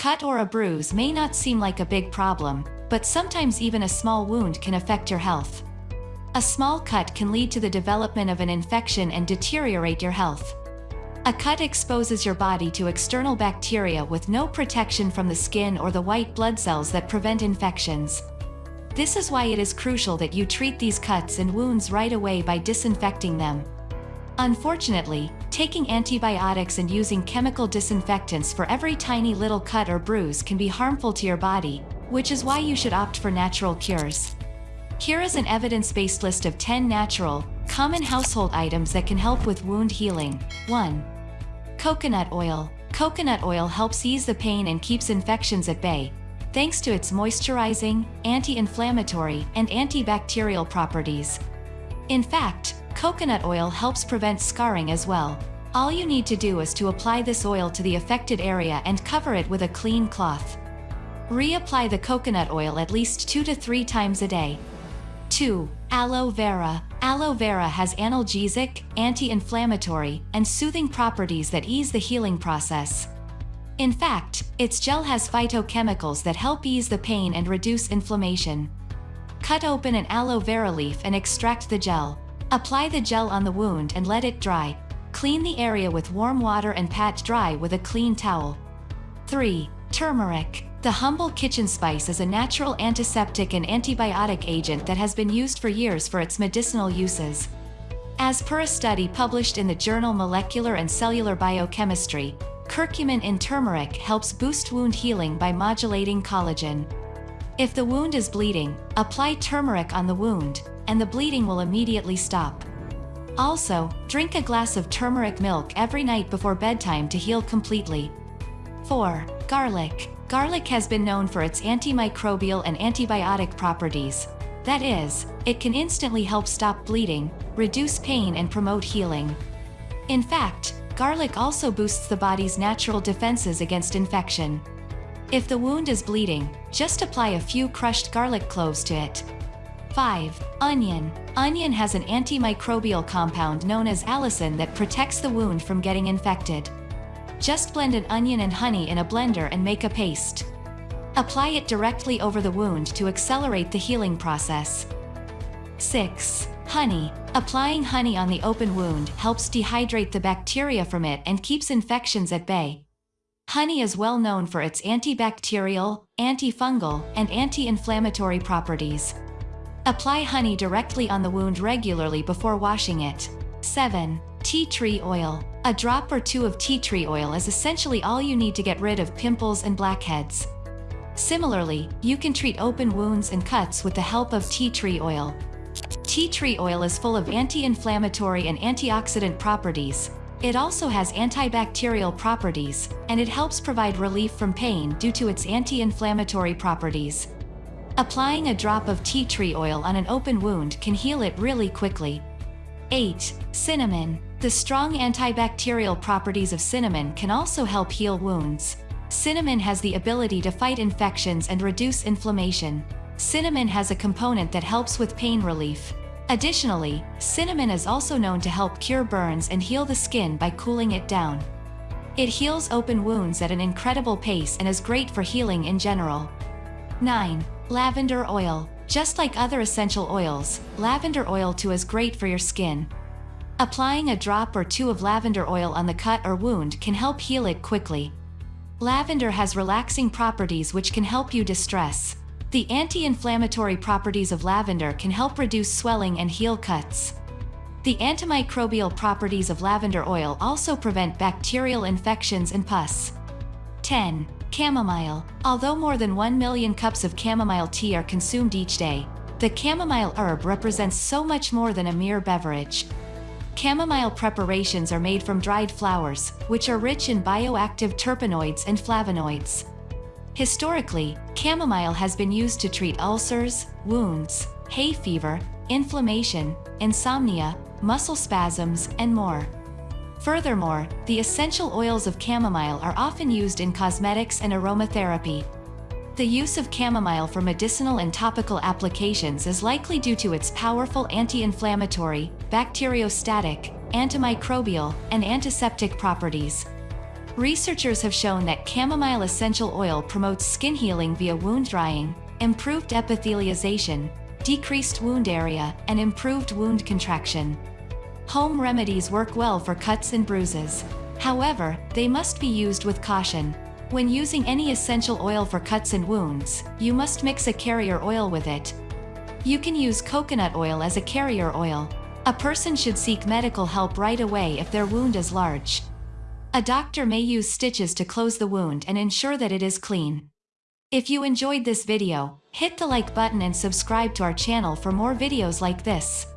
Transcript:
cut or a bruise may not seem like a big problem, but sometimes even a small wound can affect your health. A small cut can lead to the development of an infection and deteriorate your health. A cut exposes your body to external bacteria with no protection from the skin or the white blood cells that prevent infections. This is why it is crucial that you treat these cuts and wounds right away by disinfecting them. Unfortunately, taking antibiotics and using chemical disinfectants for every tiny little cut or bruise can be harmful to your body, which is why you should opt for natural cures. Here is an evidence-based list of 10 natural, common household items that can help with wound healing. 1. Coconut oil. Coconut oil helps ease the pain and keeps infections at bay, thanks to its moisturizing, anti-inflammatory, and antibacterial properties. In fact, coconut oil helps prevent scarring as well. All you need to do is to apply this oil to the affected area and cover it with a clean cloth. Reapply the coconut oil at least 2 to 3 times a day. 2. Aloe vera. Aloe vera has analgesic, anti-inflammatory, and soothing properties that ease the healing process. In fact, its gel has phytochemicals that help ease the pain and reduce inflammation. Cut open an aloe vera leaf and extract the gel. Apply the gel on the wound and let it dry. Clean the area with warm water and pat dry with a clean towel. 3. Turmeric. The humble kitchen spice is a natural antiseptic and antibiotic agent that has been used for years for its medicinal uses. As per a study published in the journal Molecular and Cellular Biochemistry, curcumin in turmeric helps boost wound healing by modulating collagen. If the wound is bleeding, apply turmeric on the wound, and the bleeding will immediately stop. Also, drink a glass of turmeric milk every night before bedtime to heal completely. 4. Garlic. Garlic has been known for its antimicrobial and antibiotic properties. That is, it can instantly help stop bleeding, reduce pain and promote healing. In fact, garlic also boosts the body's natural defenses against infection. If the wound is bleeding, just apply a few crushed garlic cloves to it. 5. Onion. Onion has an antimicrobial compound known as allicin that protects the wound from getting infected. Just blend an onion and honey in a blender and make a paste. Apply it directly over the wound to accelerate the healing process. 6. Honey. Applying honey on the open wound helps dehydrate the bacteria from it and keeps infections at bay. Honey is well known for its antibacterial, antifungal, and anti-inflammatory properties. Apply honey directly on the wound regularly before washing it. 7. Tea tree oil. A drop or two of tea tree oil is essentially all you need to get rid of pimples and blackheads. Similarly, you can treat open wounds and cuts with the help of tea tree oil. Tea tree oil is full of anti-inflammatory and antioxidant properties. It also has antibacterial properties, and it helps provide relief from pain due to its anti-inflammatory properties. Applying a drop of tea tree oil on an open wound can heal it really quickly. 8. Cinnamon. The strong antibacterial properties of cinnamon can also help heal wounds. Cinnamon has the ability to fight infections and reduce inflammation. Cinnamon has a component that helps with pain relief. Additionally, cinnamon is also known to help cure burns and heal the skin by cooling it down. It heals open wounds at an incredible pace and is great for healing in general. 9. Lavender oil. Just like other essential oils, lavender oil too is great for your skin. Applying a drop or two of lavender oil on the cut or wound can help heal it quickly. Lavender has relaxing properties which can help you distress. The anti-inflammatory properties of lavender can help reduce swelling and heal cuts. The antimicrobial properties of lavender oil also prevent bacterial infections and pus. 10. Chamomile. Although more than 1 million cups of chamomile tea are consumed each day, the chamomile herb represents so much more than a mere beverage. Chamomile preparations are made from dried flowers, which are rich in bioactive terpenoids and flavonoids. Historically, chamomile has been used to treat ulcers, wounds, hay fever, inflammation, insomnia, muscle spasms, and more. Furthermore, the essential oils of chamomile are often used in cosmetics and aromatherapy. The use of chamomile for medicinal and topical applications is likely due to its powerful anti-inflammatory, bacteriostatic, antimicrobial, and antiseptic properties. Researchers have shown that chamomile essential oil promotes skin healing via wound drying, improved epithelialization, decreased wound area, and improved wound contraction. Home remedies work well for cuts and bruises. However, they must be used with caution. When using any essential oil for cuts and wounds, you must mix a carrier oil with it. You can use coconut oil as a carrier oil. A person should seek medical help right away if their wound is large. A doctor may use stitches to close the wound and ensure that it is clean. If you enjoyed this video, hit the like button and subscribe to our channel for more videos like this.